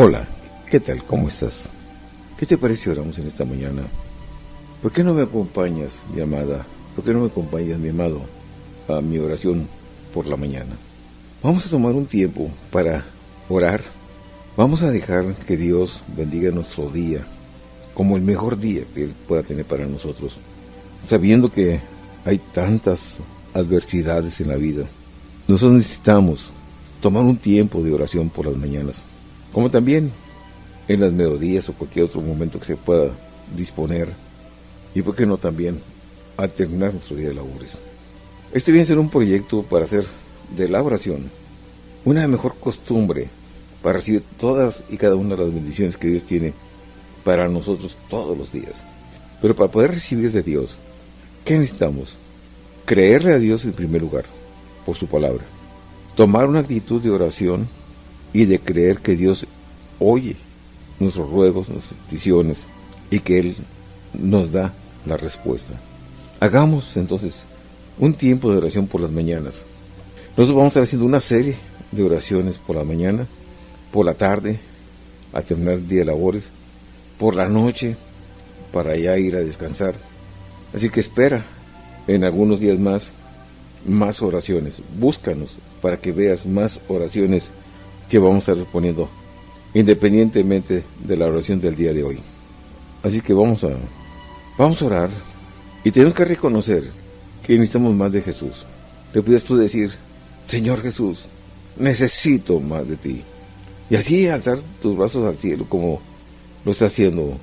Hola, ¿qué tal? ¿Cómo estás? ¿Qué te parece oramos en esta mañana? ¿Por qué no me acompañas, mi amada? ¿Por qué no me acompañas, mi amado, a mi oración por la mañana? Vamos a tomar un tiempo para orar. Vamos a dejar que Dios bendiga nuestro día como el mejor día que Él pueda tener para nosotros, sabiendo que hay tantas adversidades en la vida. Nosotros necesitamos tomar un tiempo de oración por las mañanas como también en las melodías o cualquier otro momento que se pueda disponer, y por qué no también al terminar nuestro día de labores. Este viene a ser un proyecto para hacer de la oración una mejor costumbre para recibir todas y cada una de las bendiciones que Dios tiene para nosotros todos los días. Pero para poder recibir de Dios, ¿qué necesitamos? Creerle a Dios en primer lugar, por su palabra. Tomar una actitud de oración y de creer que Dios oye nuestros ruegos, nuestras peticiones y que Él nos da la respuesta. Hagamos entonces un tiempo de oración por las mañanas. Nosotros vamos a estar haciendo una serie de oraciones por la mañana, por la tarde, a terminar el día de labores, por la noche, para ya ir a descansar. Así que espera en algunos días más más oraciones. Búscanos para que veas más oraciones que vamos a estar poniendo independientemente de la oración del día de hoy. Así que vamos a, vamos a orar y tenemos que reconocer que necesitamos más de Jesús. Le puedes tú decir, Señor Jesús, necesito más de ti. Y así alzar tus brazos al cielo como lo está haciendo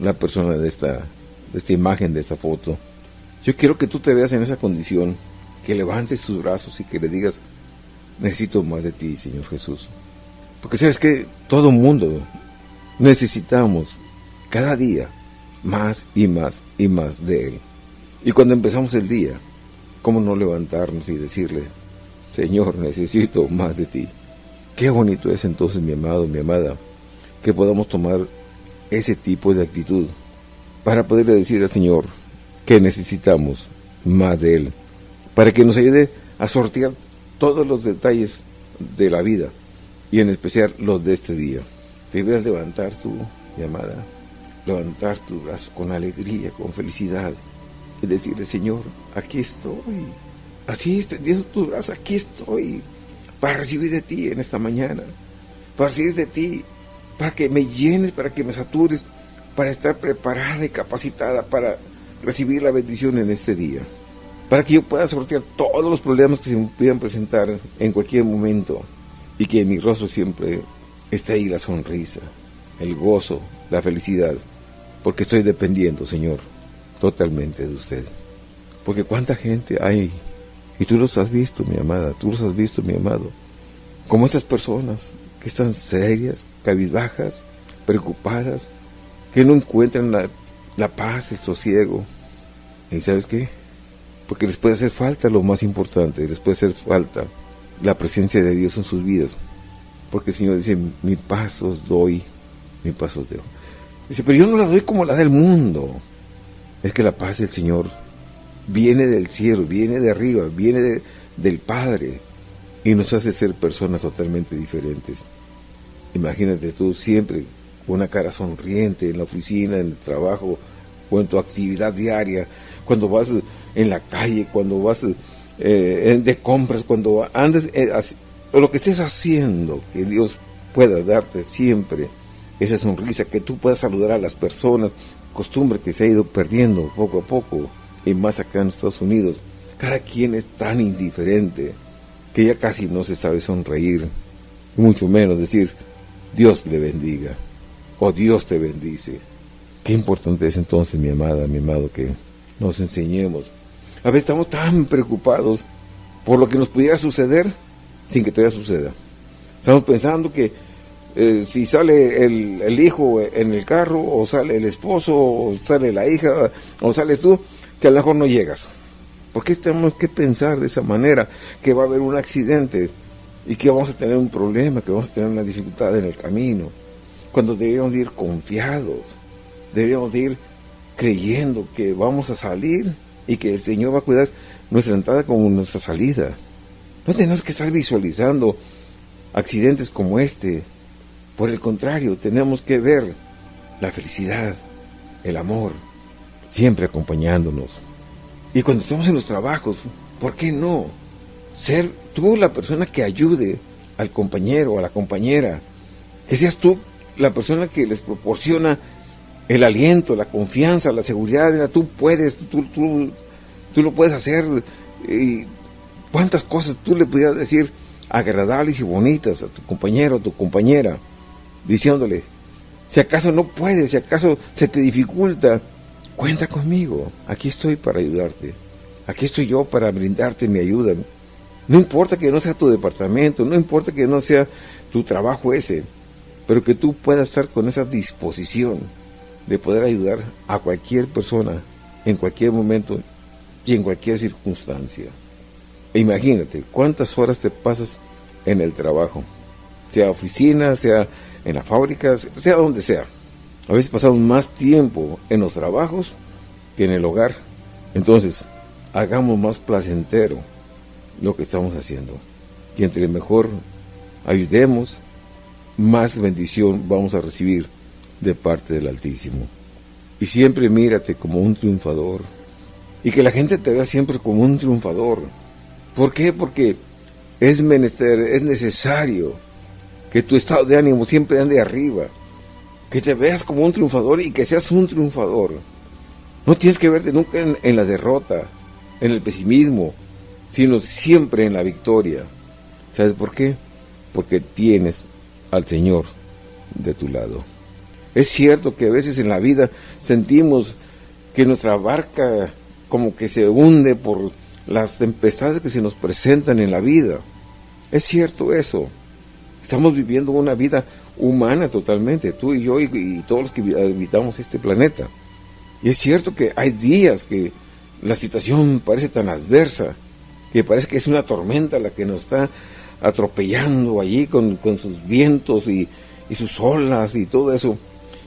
la persona de esta, de esta imagen, de esta foto. Yo quiero que tú te veas en esa condición, que levantes tus brazos y que le digas, necesito más de ti, Señor Jesús. Porque sabes que todo mundo necesitamos cada día más y más y más de Él. Y cuando empezamos el día, ¿cómo no levantarnos y decirle, Señor, necesito más de ti? Qué bonito es entonces, mi amado, mi amada, que podamos tomar ese tipo de actitud para poderle decir al Señor que necesitamos más de Él, para que nos ayude a sortear todos los detalles de la vida y en especial los de este día. Debes levantar tu llamada, levantar tu brazo con alegría, con felicidad y decirle, Señor, aquí estoy. Así extendiendo tu brazo, aquí estoy para recibir de ti en esta mañana, para recibir de ti, para que me llenes, para que me satures, para estar preparada y capacitada para recibir la bendición en este día para que yo pueda sortear todos los problemas que se me puedan presentar en cualquier momento y que en mi rostro siempre esté ahí la sonrisa, el gozo, la felicidad, porque estoy dependiendo, Señor, totalmente de usted. Porque cuánta gente hay, y tú los has visto, mi amada, tú los has visto, mi amado, como estas personas que están serias, cabizbajas, preocupadas, que no encuentran la, paz, el sosiego. ¿Y sabes qué? Porque les puede hacer falta lo más importante, les puede hacer falta la presencia de Dios en sus vidas, porque el Señor dice, mi paz os doy, mi paz os doy. Dice, pero yo no la doy como la del mundo. Es que la paz del Señor viene del cielo, viene de arriba, viene del Padre y nos hace ser personas totalmente diferentes. Imagínate tú siempre una cara sonriente en la oficina, en el trabajo o en tu actividad diaria, cuando vas en la calle, cuando vas eh, de compras, cuando andes, eh, lo que estés haciendo, que Dios pueda darte siempre esa sonrisa, que tú puedas saludar a las personas, costumbre que se ha ido perdiendo poco a poco, y más acá en Estados Unidos. Cada quien es tan indiferente que ya casi no se sabe sonreír, mucho menos decir Dios le bendiga o Dios te bendice. Qué importante es entonces, mi amada, mi amado, que nos enseñemos a veces estamos tan preocupados por lo que nos pudiera suceder sin que todavía suceda. Estamos pensando que eh, si sale el, hijo en el carro, o sale el esposo, o sale la hija, o sales tú, que a lo mejor no llegas. ¿Por qué tenemos que pensar de esa manera? Que va a haber un accidente y que vamos a tener un problema, que vamos a tener una dificultad en el camino. Cuando deberíamos ir confiados, deberíamos ir creyendo que vamos a salir y que el Señor va a cuidar nuestra entrada como nuestra salida. No tenemos que estar visualizando accidentes como este, Por el contrario, tenemos que ver la felicidad, el amor, siempre acompañándonos. Y cuando estamos en los trabajos, ¿por qué no? Ser tú la persona que ayude al compañero o a la compañera. Que seas tú la persona que les proporciona el aliento, la confianza, la seguridad. tú puedes, tú, tú, tú lo puedes hacer. Y cuántas cosas tú le pudieras decir agradables y bonitas a tu compañero, a tu compañera, diciéndole, si acaso no puedes, si acaso se te dificulta, cuenta conmigo, aquí estoy para ayudarte, aquí estoy yo para brindarte mi ayuda. No importa que no sea tu departamento, no importa que no sea tu trabajo ese, pero que tú puedas estar con esa disposición de poder ayudar a cualquier persona en cualquier momento y en cualquier circunstancia. E imagínate cuántas horas te pasas en el trabajo, sea oficina, sea en la fábrica, sea donde sea. A veces pasamos más tiempo en los trabajos que en el hogar. Entonces, hagamos más placentero lo que estamos haciendo. Y entre mejor ayudemos, más bendición vamos a recibir de parte del Altísimo. Y siempre mírate como un triunfador. Y que la gente te vea siempre como un triunfador. ¿Por qué? Porque es menester, es necesario que tu estado de ánimo siempre ande arriba, que te veas como un triunfador y que seas un triunfador. No tienes que verte nunca en, la derrota, en el pesimismo, sino siempre en la victoria. ¿Sabes por qué? Porque tienes al Señor de tu lado. Es cierto que a veces en la vida sentimos que nuestra barca como que se hunde por las tempestades que se nos presentan en la vida. Es cierto eso. Estamos viviendo una vida humana totalmente, tú y yo y, todos los que habitamos este planeta. Y es cierto que hay días que la situación parece tan adversa, que parece que es una tormenta la que nos está atropellando allí con, sus vientos y, y, sus olas y todo eso,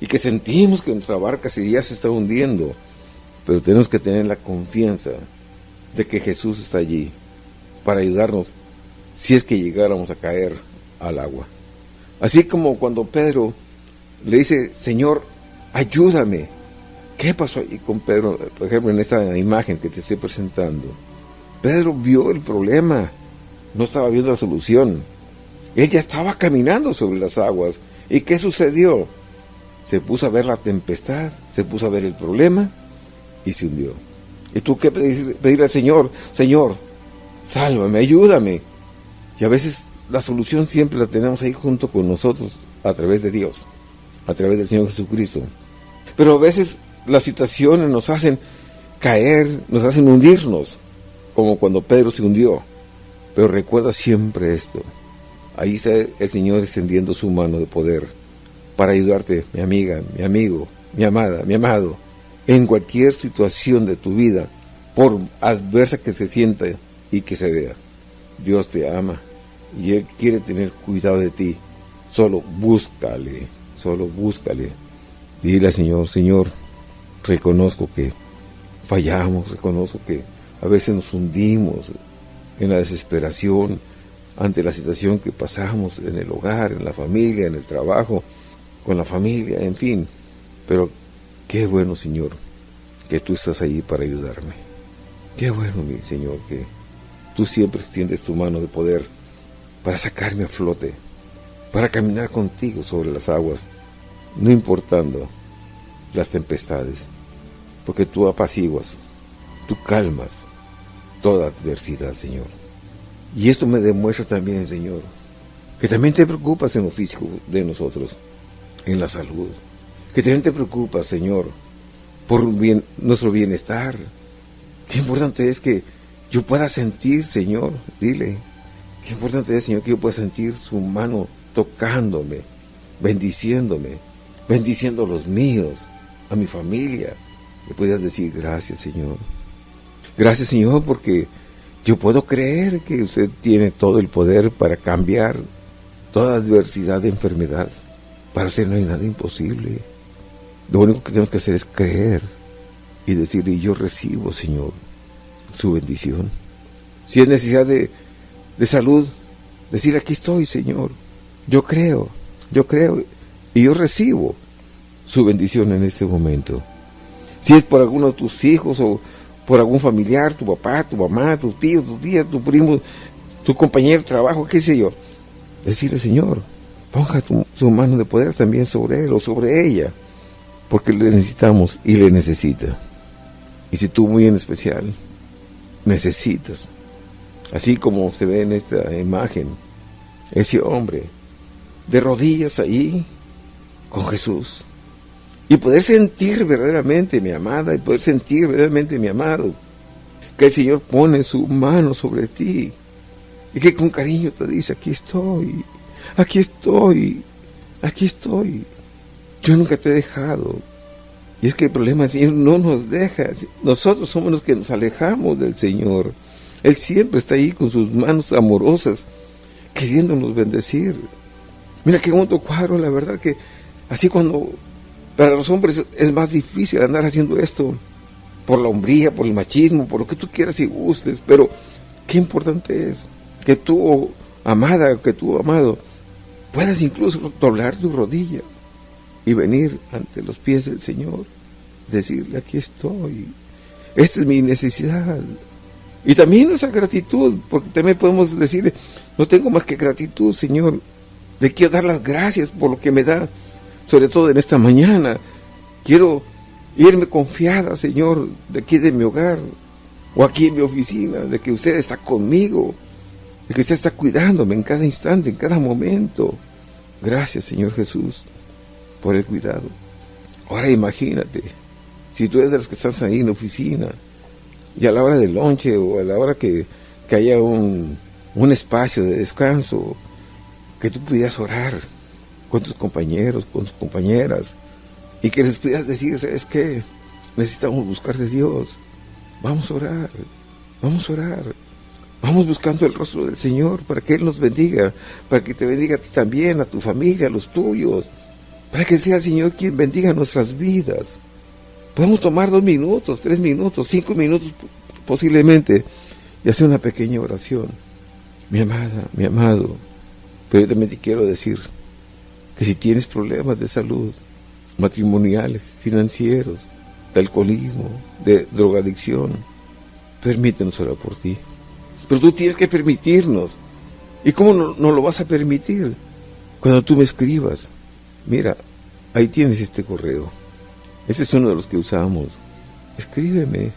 y que sentimos que nuestra barca ya se está hundiendo, pero tenemos que tener la confianza de que Jesús está allí para ayudarnos si es que llegáramos a caer al agua. Así como cuando Pedro le dice, Señor, ayúdame. ¿Qué pasó ahí con Pedro? Por ejemplo, en esta imagen que te estoy presentando. Pedro vio el problema, no estaba viendo la solución. Él ya estaba caminando sobre las aguas. ¿Y qué sucedió? Se puso a ver la tempestad, se puso a ver el problema y se hundió. ¿Y tú qué pedirle al Señor? Señor, sálvame, ayúdame. Y a veces la solución siempre la tenemos ahí junto con nosotros, a través de Dios, a través del Señor Jesucristo. Pero a veces las situaciones nos hacen caer, nos hacen hundirnos, como cuando Pedro se hundió. Pero recuerda siempre esto. Ahí está el Señor extendiendo su mano de poder para ayudarte, mi amiga, mi amigo, mi amada, mi amado, en cualquier situación de tu vida, por adversa que se sienta y que se vea. Dios te ama y Él quiere tener cuidado de ti. Solo búscale, solo búscale. Dile al Señor, Señor, reconozco que fallamos, reconozco que a veces nos hundimos en la desesperación ante la situación que pasamos en el hogar, en la familia, en el trabajo, con la familia, en fin. Pero qué bueno, Señor, que tú estás ahí para ayudarme. Qué bueno, mi Señor, que tú siempre extiendes tu mano de poder para sacarme a flote, para caminar contigo sobre las aguas, no importando las tempestades, porque tú apaciguas, tú calmas toda adversidad, Señor. Y esto me demuestra también, Señor, que también te preocupas en lo físico de nosotros, en la salud, que también te preocupas, Señor, por nuestro bienestar. Qué importante es que yo pueda sentir, Señor, dile, Qué importante es, Señor, que yo pueda sentir su mano tocándome, bendiciéndome, bendiciendo a los míos, a mi familia. Le puedas decir gracias, Señor. Gracias, Señor, porque yo puedo creer que usted tiene todo el poder para cambiar toda adversidad de enfermedad. Para usted no hay nada imposible. Lo único que tenemos que hacer es creer y decirle, yo recibo, Señor, su bendición. Si es necesidad de de salud, decir aquí estoy, Señor. Yo creo, Yo creo y yo recibo su bendición en este momento. Si es por alguno de tus hijos o por algún familiar, tu papá, tu mamá, tu tío, tu tía, tu primo, tu compañero de trabajo, qué sé yo. Decirle, Señor, ponga su mano de poder también sobre él o sobre ella, porque le necesitamos y le necesita. Y si tú muy en especial necesitas, así como se ve en esta imagen, ese hombre de rodillas ahí con Jesús, y poder sentir verdaderamente, mi amada, y poder sentir verdaderamente, mi amado, que el Señor pone su mano sobre ti, y que con cariño te dice, aquí estoy, aquí estoy, aquí estoy, yo nunca te he dejado, y es que el problema es que no nos deja. Nosotros somos los que nos alejamos del Señor. Él siempre está ahí con sus manos amorosas, queriéndonos bendecir. Mira qué bonito cuadro, la verdad que así cuando para los hombres es más difícil andar haciendo esto, por la hombría, por el machismo, por lo que tú quieras y gustes, pero qué importante es que tú, amada, que tú, amado, puedas incluso doblar tu rodilla y venir ante los pies del Señor, decirle, aquí estoy, esta es mi necesidad. Y también esa gratitud, porque también podemos decirle, no tengo más que gratitud, Señor, le quiero dar las gracias por lo que me da, sobre todo en esta mañana. Quiero irme confiada, Señor, de aquí de mi hogar, o aquí en mi oficina, de que usted está conmigo, de que usted está cuidándome en cada instante, en cada momento. Gracias, Señor Jesús por el cuidado. Ahora imagínate, si tú eres de los que estás ahí en la oficina, y a la hora del lonche o a la hora que, haya un, un espacio de descanso, que tú pudieras orar con tus compañeros, con tus compañeras, y que les pudieras decir, ¿sabes qué? Necesitamos buscar de Dios. Vamos a orar, vamos a orar. Vamos buscando el rostro del Señor para que Él nos bendiga, para que te bendiga a ti también, a tu familia, a los tuyos, para que sea Señor quien bendiga nuestras vidas. Podemos tomar dos minutos, tres minutos, cinco minutos posiblemente y hacer una pequeña oración. Mi amada, mi amado, pero yo también te quiero decir que si tienes problemas de salud, matrimoniales, financieros, de alcoholismo, de drogadicción, permítenos orar por ti. Pero tú tienes que permitirnos. ¿Y cómo no lo vas a permitir? Cuando tú me escribas, Mira, ahí tienes este correo. Este es uno de los que usamos. Escríbeme.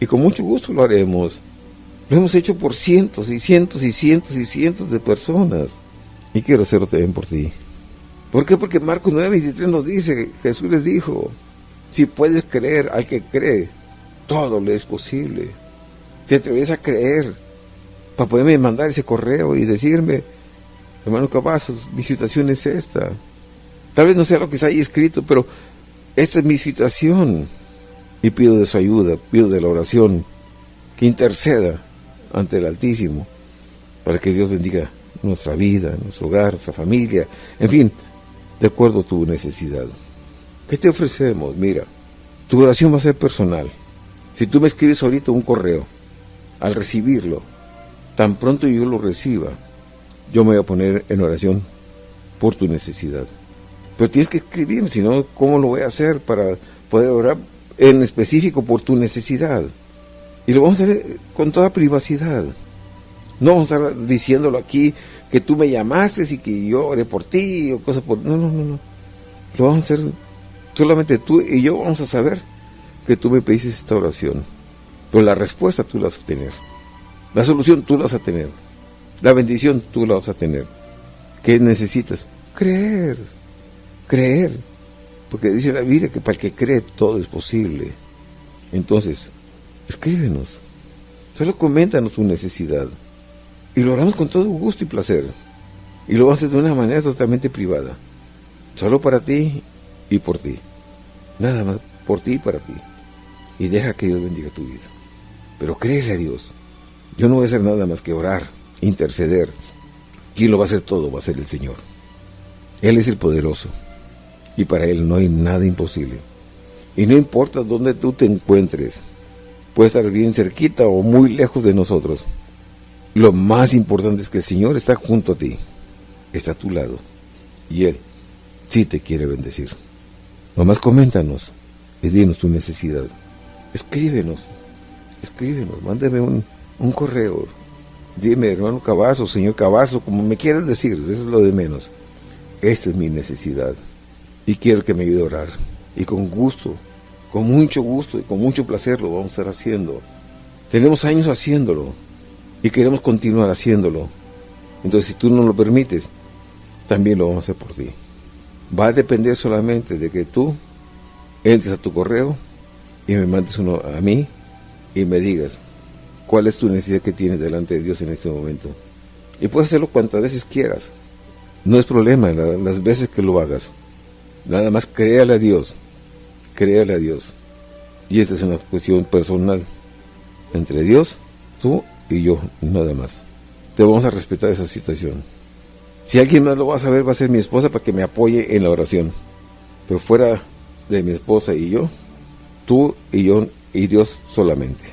Y con mucho gusto lo haremos. Lo hemos hecho por cientos y cientos y cientos y cientos de personas. Y quiero hacerlo también por ti. ¿Por qué? Porque Marcos 9:23 nos dice, Jesús les dijo, si puedes creer al que cree, todo le es posible. Te atreves a creer para poderme mandar ese correo y decirme, hermano Cavazos, mi situación es esta. Tal vez no sea lo que está ahí escrito, pero esta es mi situación. Y pido de su ayuda, pido de la oración, que interceda ante el Altísimo, para que Dios bendiga nuestra vida, nuestro hogar, nuestra familia, en fin, de acuerdo a tu necesidad. ¿Qué te ofrecemos? Mira, tu oración va a ser personal. Si tú me escribes ahorita un correo, al recibirlo, tan pronto yo lo reciba, yo me voy a poner en oración por tu necesidad. Pero tienes que escribir, si no, ¿cómo lo voy a hacer para poder orar en específico por tu necesidad? Y lo vamos a hacer con toda privacidad. No vamos a estar diciéndolo aquí que tú me llamaste y que yo oré por ti o cosas por... No, no, no, no. Lo vamos a hacer solamente tú y yo vamos a saber que tú me pediste esta oración. Pero la respuesta tú la vas a tener. La solución tú la vas a tener. La bendición tú la vas a tener. ¿Qué necesitas? Creer creer, porque dice la Biblia que para el que cree todo es posible. Entonces, escríbenos, solo coméntanos tu necesidad y lo haremos con todo gusto y placer. Y lo haces de una manera totalmente privada, solo para ti y por ti. Nada más por ti y para ti. Y deja que Dios bendiga tu vida. Pero créele a Dios. Yo no voy a hacer nada más que orar, interceder. Quien lo va a hacer todo va a ser el Señor. Él es el poderoso y para Él no hay nada imposible. Y no importa dónde tú te encuentres, puede estar bien cerquita o muy lejos de nosotros. Lo más importante es que el Señor está junto a ti, está a tu lado. Y Él sí te quiere bendecir. Nomás coméntanos y dinos tu necesidad. Escríbenos, escríbenos, mándeme un, un correo. Dime, hermano Cabazo, señor Cabazo, como me quieras decir, eso es lo de menos. Esta es mi necesidad y quiero que me ayude a orar. Y con gusto, con mucho gusto y con mucho placer lo vamos a estar haciendo. Tenemos años haciéndolo y queremos continuar haciéndolo. Entonces, si tú no lo permites, también lo vamos a hacer por ti. Va a depender solamente de que tú entres a tu correo y me mandes uno a mí y me digas cuál es tu necesidad que tienes delante de Dios en este momento. Y puedes hacerlo cuantas veces quieras. No es problema las veces que lo hagas. Nada más créale a Dios. Créale a Dios. Y esta es una cuestión personal entre Dios, tú y yo, nada más. Te vamos a respetar esa situación. Si alguien más lo va a saber, va a ser mi esposa para que me apoye en la oración. Pero fuera de mi esposa y yo, tú y yo y Dios solamente.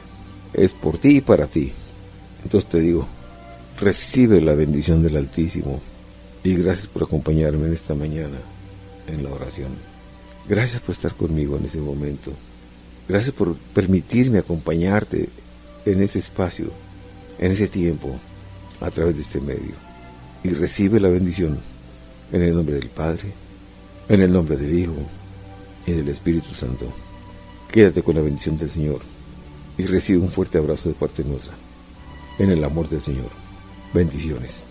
Es por ti y para ti. Entonces te digo, recibe la bendición del Altísimo y gracias por acompañarme en esta mañana en la oración. Gracias por estar conmigo en ese momento. Gracias por permitirme acompañarte en ese espacio, en ese tiempo, a través de este medio. Y recibe la bendición en el nombre del Padre, en el nombre del Hijo y del Espíritu Santo. Quédate con la bendición del Señor y recibe un fuerte abrazo de parte nuestra. En el amor del Señor. Bendiciones.